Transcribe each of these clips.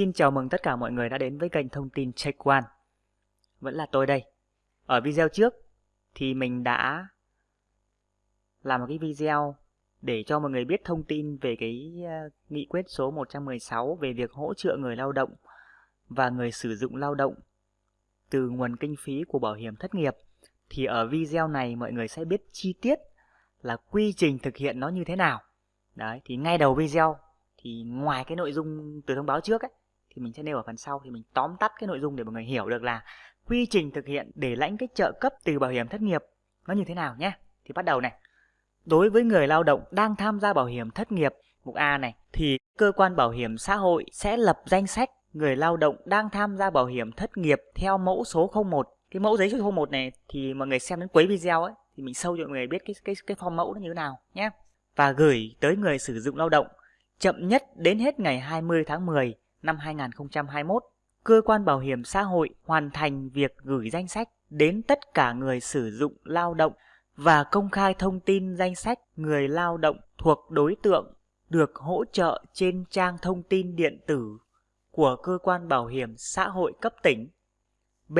Xin chào mừng tất cả mọi người đã đến với kênh thông tin Check One. Vẫn là tôi đây. Ở video trước thì mình đã làm một cái video để cho mọi người biết thông tin về cái ờ, nghị quyết số 116 về việc hỗ trợ người lao động và người sử dụng lao động từ nguồn kinh phí của bảo hiểm thất nghiệp. Thì ở video này mọi người sẽ biết chi tiết là quy trình thực hiện nó như thế nào. Đấy, thì ngay đầu video thì ngoài cái nội dung từ thông báo trước ấy thì mình sẽ nêu ở phần sau thì mình tóm tắt cái nội dung để mọi người hiểu được là quy trình thực hiện để lãnh cái trợ cấp từ bảo hiểm thất nghiệp nó như thế nào nhé. Thì bắt đầu này. Đối với người lao động đang tham gia bảo hiểm thất nghiệp, mục A này, thì cơ quan bảo hiểm xã hội sẽ lập danh sách người lao động đang tham gia bảo hiểm thất nghiệp theo mẫu số 01. Cái mẫu giấy số 01 này thì mọi người xem đến cuối video ấy, thì mình sâu cho mọi người biết cái cái cái form mẫu nó như thế nào nhé. Và gửi tới người sử dụng lao động chậm nhất đến hết ngày 20 tháng 10 năm 2021, cơ quan bảo hiểm xã hội hoàn thành việc gửi danh sách đến tất cả người sử dụng lao động và công khai thông tin danh sách người lao động thuộc đối tượng được hỗ trợ trên trang thông tin điện tử của cơ quan bảo hiểm xã hội cấp tỉnh. B.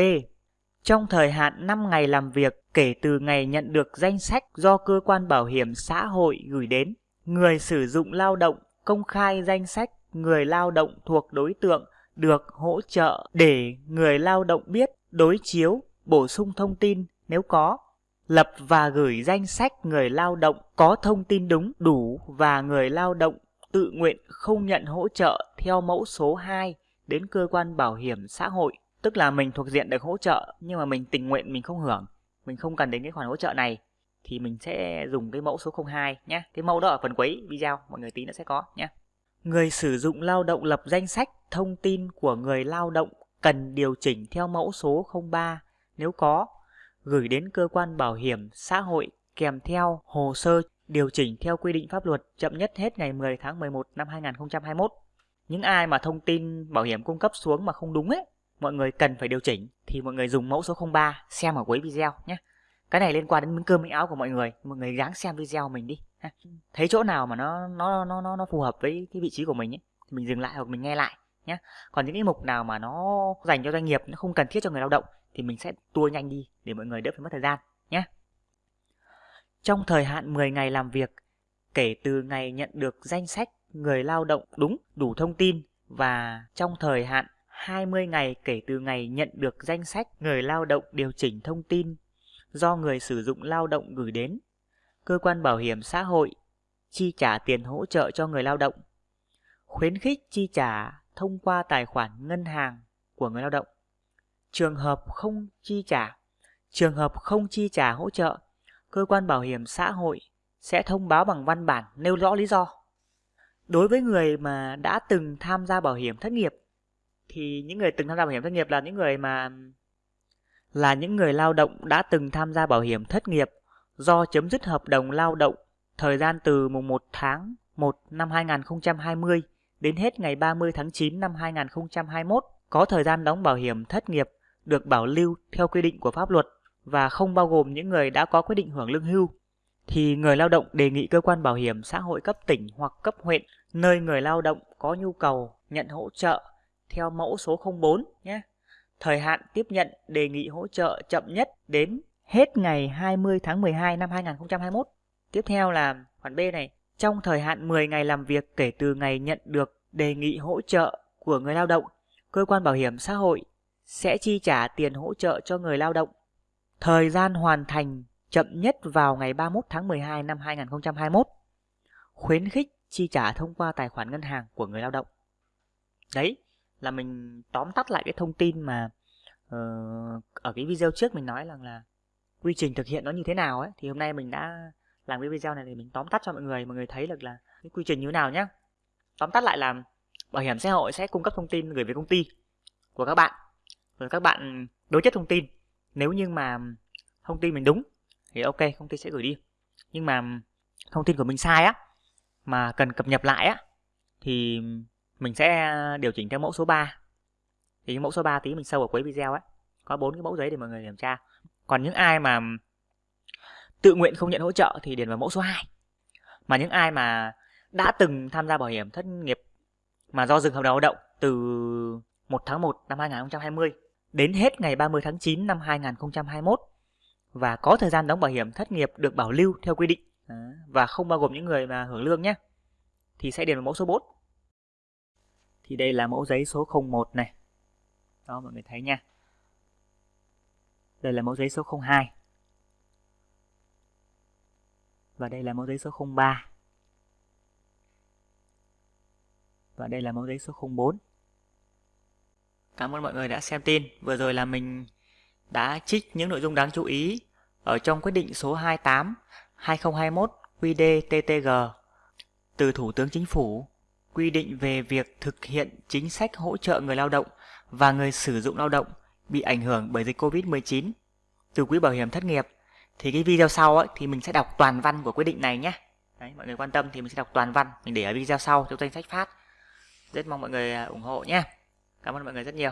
Trong thời hạn 5 ngày làm việc kể từ ngày nhận được danh sách do cơ quan bảo hiểm xã hội gửi đến, người sử dụng lao động công khai danh sách người lao động thuộc đối tượng được hỗ trợ để người lao động biết đối chiếu, bổ sung thông tin nếu có, lập và gửi danh sách người lao động có thông tin đúng, đủ và người lao động tự nguyện không nhận hỗ trợ theo mẫu số 2 đến cơ quan bảo hiểm xã hội. Tức là mình thuộc diện được hỗ trợ nhưng mà mình tình nguyện mình không hưởng, mình không cần đến cái khoản hỗ trợ này thì mình sẽ dùng cái mẫu số 02 nhé. Cái mẫu đó ở phần cuối video mọi người tí nữa sẽ có nhé. Người sử dụng lao động lập danh sách thông tin của người lao động cần điều chỉnh theo mẫu số 03 nếu có, gửi đến cơ quan bảo hiểm xã hội kèm theo hồ sơ điều chỉnh theo quy định pháp luật chậm nhất hết ngày 10 tháng 11 năm 2021. Những ai mà thông tin bảo hiểm cung cấp xuống mà không đúng ấy, mọi người cần phải điều chỉnh thì mọi người dùng mẫu số 03 xem ở cuối video nhé. Cái này liên quan đến miếng cơm miếng áo của mọi người, mọi người ráng xem video mình đi thấy chỗ nào mà nó nó nó nó nó phù hợp với cái vị trí của mình ấy thì mình dừng lại hoặc mình nghe lại nhé còn những cái mục nào mà nó dành cho doanh nghiệp nó không cần thiết cho người lao động thì mình sẽ tua nhanh đi để mọi người đỡ phải mất thời gian nhé trong thời hạn 10 ngày làm việc kể từ ngày nhận được danh sách người lao động đúng đủ thông tin và trong thời hạn 20 ngày kể từ ngày nhận được danh sách người lao động điều chỉnh thông tin do người sử dụng lao động gửi đến cơ quan bảo hiểm xã hội chi trả tiền hỗ trợ cho người lao động, khuyến khích chi trả thông qua tài khoản ngân hàng của người lao động. Trường hợp không chi trả, trường hợp không chi trả hỗ trợ, cơ quan bảo hiểm xã hội sẽ thông báo bằng văn bản nêu rõ lý do. Đối với người mà đã từng tham gia bảo hiểm thất nghiệp thì những người từng tham gia bảo hiểm thất nghiệp là những người mà là những người lao động đã từng tham gia bảo hiểm thất nghiệp do chấm dứt hợp đồng lao động, thời gian từ mùng 1 tháng 1 năm 2020 đến hết ngày 30 tháng 9 năm 2021 có thời gian đóng bảo hiểm thất nghiệp được bảo lưu theo quy định của pháp luật và không bao gồm những người đã có quyết định hưởng lương hưu thì người lao động đề nghị cơ quan bảo hiểm xã hội cấp tỉnh hoặc cấp huyện nơi người lao động có nhu cầu nhận hỗ trợ theo mẫu số 04 nhé. Thời hạn tiếp nhận đề nghị hỗ trợ chậm nhất đến hết ngày 20 tháng 12 năm 2021. Tiếp theo là khoản B này, trong thời hạn 10 ngày làm việc kể từ ngày nhận được đề nghị hỗ trợ của người lao động, cơ quan bảo hiểm xã hội sẽ chi trả tiền hỗ trợ cho người lao động. Thời gian hoàn thành chậm nhất vào ngày 31 tháng 12 năm 2021. Khuyến khích chi trả thông qua tài khoản ngân hàng của người lao động. Đấy là mình tóm tắt lại cái thông tin mà uh, ở cái video trước mình nói rằng là quy trình thực hiện nó như thế nào ấy, thì hôm nay mình đã làm cái video này để mình tóm tắt cho mọi người mọi người thấy được là cái quy trình như thế nào nhé tóm tắt lại là bảo hiểm xã hội sẽ cung cấp thông tin gửi về công ty của các bạn. Rồi các bạn đối chất thông tin. Nếu như mà thông tin mình đúng thì ok, công ty sẽ gửi đi. Nhưng mà thông tin của mình sai á, mà cần cập nhật lại á, thì mình sẽ điều chỉnh theo mẫu số 3 thì mẫu số 3 tí mình sâu ở cuối video ấy có bốn cái mẫu giấy để mọi người kiểm tra còn những ai mà tự nguyện không nhận hỗ trợ thì điền vào mẫu số 2 mà những ai mà đã từng tham gia bảo hiểm thất nghiệp mà do dừng hợp đồng lao động từ 1 tháng 1 năm 2020 đến hết ngày 30 tháng 9 năm 2021 và có thời gian đóng bảo hiểm thất nghiệp được bảo lưu theo quy định và không bao gồm những người mà hưởng lương nhé, thì sẽ điền vào mẫu số 4 thì đây là mẫu giấy số 01 này. Đó, mọi người thấy nha đây là mẫu giấy số 02 và đây là mẫu giấy số 03 và đây là mẫu giấy số 04 Cảm ơn mọi người đã xem tin. Vừa rồi là mình đã trích những nội dung đáng chú ý ở trong quyết định số 28 2021 QĐ-TTG từ Thủ tướng Chính phủ, quy định về việc thực hiện chính sách hỗ trợ người lao động và người sử dụng lao động bị ảnh hưởng bởi dịch Covid-19 từ quỹ bảo hiểm thất nghiệp thì cái video sau ấy, thì mình sẽ đọc toàn văn của quyết định này nhé. Đấy, mọi người quan tâm thì mình sẽ đọc toàn văn mình để ở video sau trong danh sách phát. Rất mong mọi người à, ủng hộ nhé. Cảm ơn mọi người rất nhiều.